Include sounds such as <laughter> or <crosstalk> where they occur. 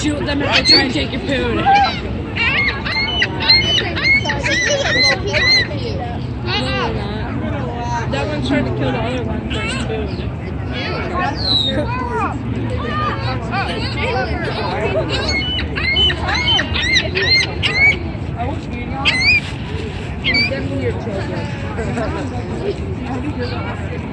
shoot them if they try and take your food. That one's trying to kill the other one for his food. Definitely your children. <laughs>